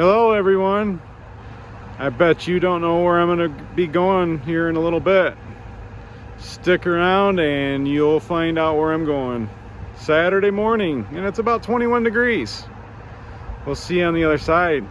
Hello everyone. I bet you don't know where I'm going to be going here in a little bit. Stick around and you'll find out where I'm going. Saturday morning and it's about 21 degrees. We'll see you on the other side.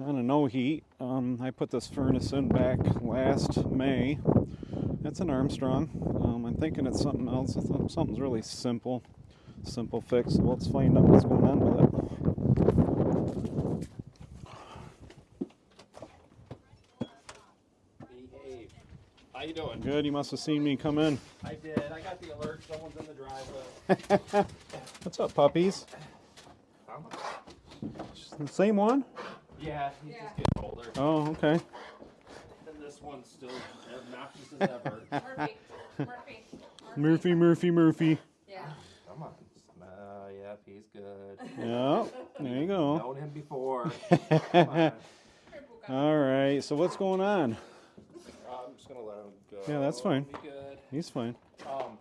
On a no heat, um, I put this furnace in back last May. That's an Armstrong. Um, I'm thinking it's something else. Something's really simple, simple fix. So let's find out what's going on with it. How you doing? Good, you must have seen me come in. I did. I got the alert. Someone's in the driveway. What's up, puppies? The same one? Yeah, he's just getting older. Oh, okay. And this one's still obnoxious as ever. Murphy. Murphy. Murphy, Murphy, Murphy. Yeah. Come on. Uh, yep, he's good. Yeah, there you go. Known him before. All right, so what's going on? Uh, I'm just gonna let him go. Yeah, that's fine. Be good. He's fine. Um,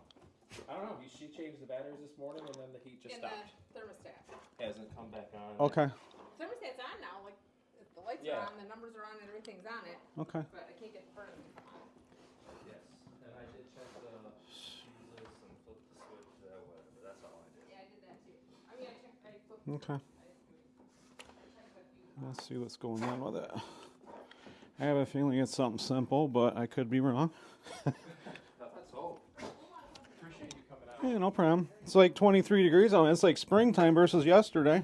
I don't know. He, she changed the batteries this morning, and then the heat just In the stopped. thermostat. Hasn't come back on. Okay, Thermostat's on now, like, if the Yeah. on, the numbers are on, and everything's on it, okay. but I can't get the furnace to come on. Yes. And I did check the fuses and flip the switch. Uh, whatever. That's all I did. Yeah, I did that too. I mean, I checked, I flipped. Okay. I checked a few. Let's see what's going on with it. I have a feeling it's something simple, but I could be wrong. Let's hope. Appreciate you coming out. Yeah, no problem. It's like 23 degrees out. It's like springtime versus yesterday.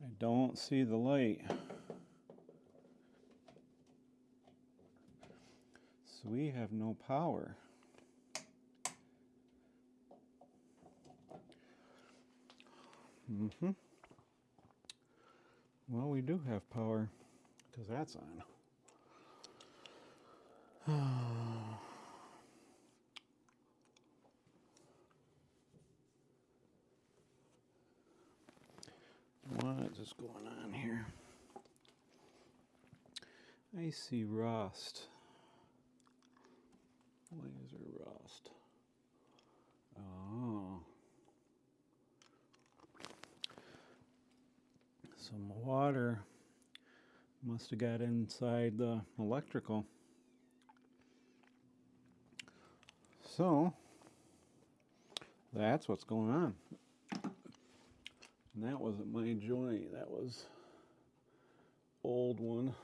I don't see the light. So we have no power. Mm-hmm. Well, we do have power because that's on. What is going on here? I see rust. Laser rust. Oh. Some water must have got inside the electrical. So, that's what's going on. And that wasn't my joint, that was old one.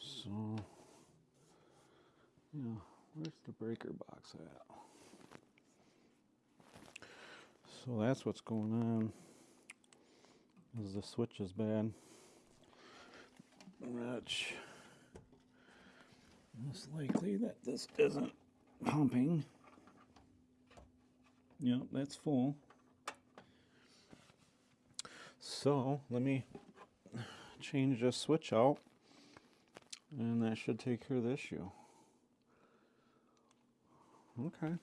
So yeah, where's the breaker box at? So that's what's going on. Is the switch is bad. Which most likely that this isn't pumping. Yep, that's full. So let me change this switch out and that should take care of the issue. Okay.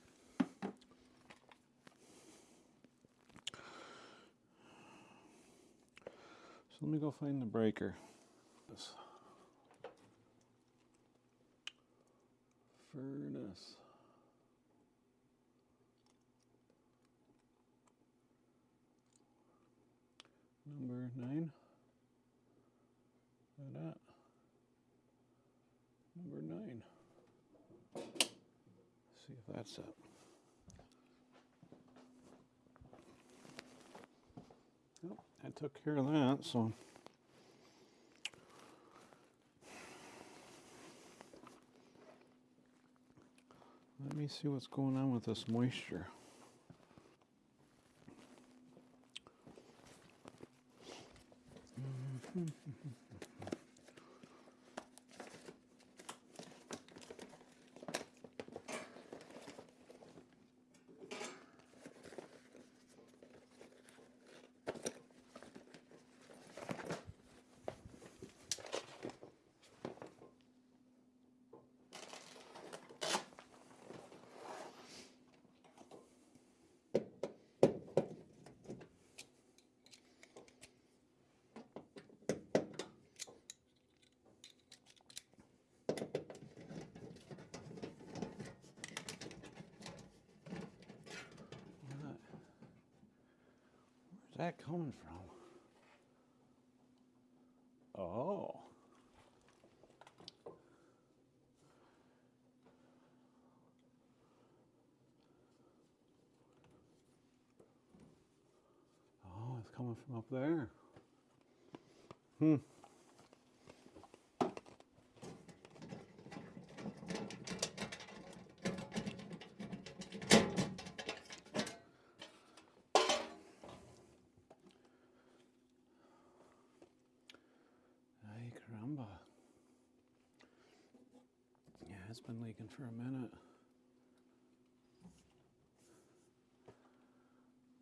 So let me go find the breaker. This that's it. Well, I took care of that, so. Let me see what's going on with this moisture. Mm-hmm. Where's that coming from? Oh. Oh, it's coming from up there. Hmm. It's been leaking for a minute.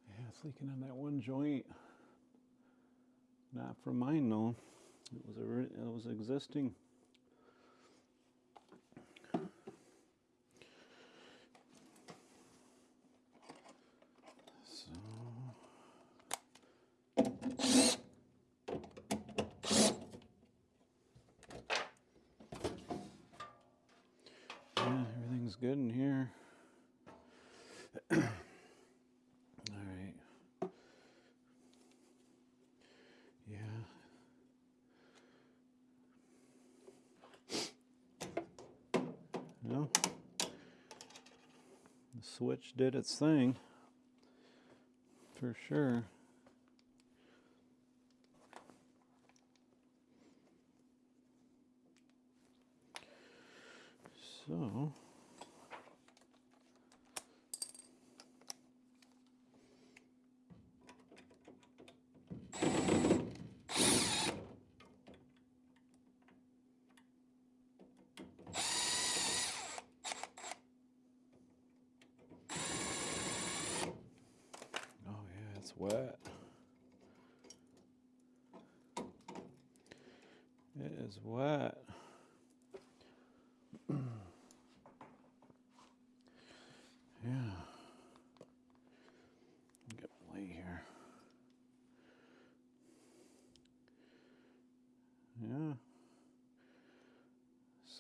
Yeah, it's leaking in that one joint. Not from mine though. It was a it was existing. So Yeah, everything's good in here. All right. Yeah. Well, the switch did its thing for sure. So, oh yeah, it's wet. It is wet. Yeah. Get lay here. Yeah.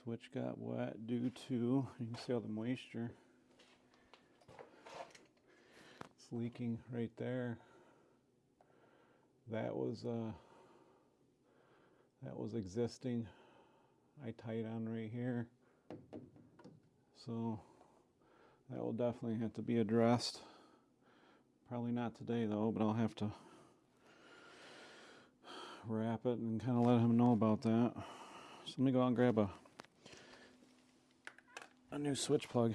Switch got wet due to, you can see all the moisture. It's leaking right there. That was uh that was existing. I tied on right here. So that will definitely have to be addressed. Probably not today though, but I'll have to wrap it and kind of let him know about that. So let me go out and grab a a new switch plug,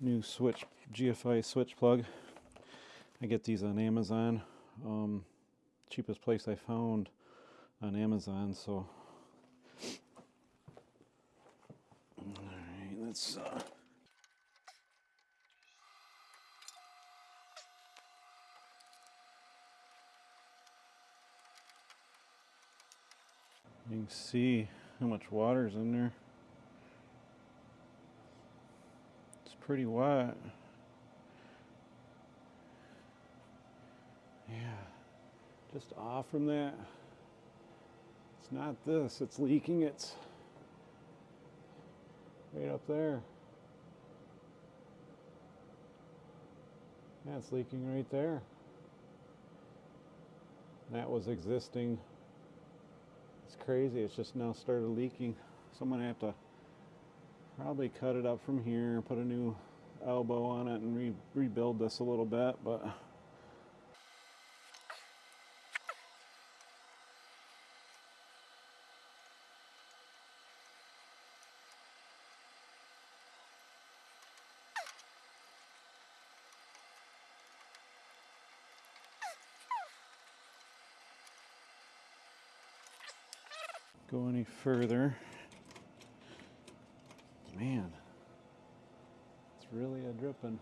new switch GFI switch plug. I get these on Amazon. Um, cheapest place I found on Amazon. So, all right, let's. Uh, You can see how much water's in there. It's pretty wet. Just off from that. It's not this, it's leaking. It's right up there. Yeah, it's leaking right there. That was existing it's crazy. It's just now started leaking. So I'm gonna have to probably cut it up from here, put a new elbow on it, and re- rebuild this a little bit. But go any further. Man, it's really a dripping.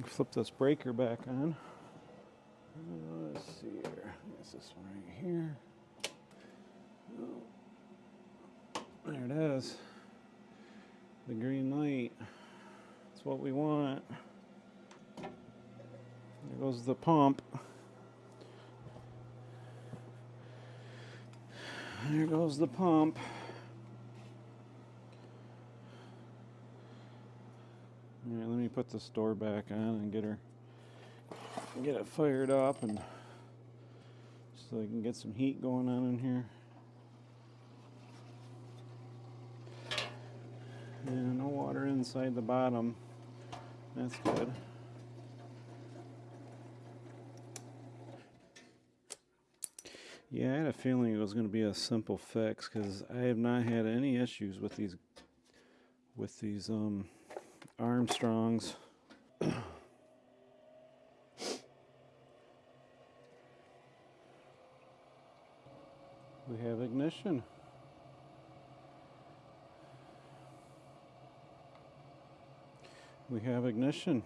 Flip this breaker back on. Uh, Let's see here. Is this one right here? Oh. There it is. The green light. That's what we want. There goes the pump. There goes the pump. Let me put this door back on and get her, get it fired up, and so I can get some heat going on in here. And no water inside the bottom. That's good. Yeah, I had a feeling it was going to be a simple fix because I have not had any issues with these with these um Armstrongs. we have ignition. We have ignition.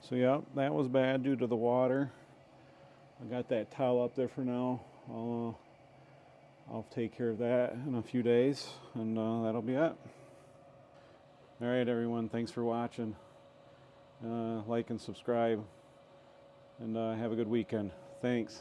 So, yeah, that was bad due to the water. I got that towel up there for now. I'll, uh, I'll take care of that in a few days, and uh, that'll be it. All right, everyone, thanks for watching. Uh, like and subscribe, and uh, have a good weekend. Thanks.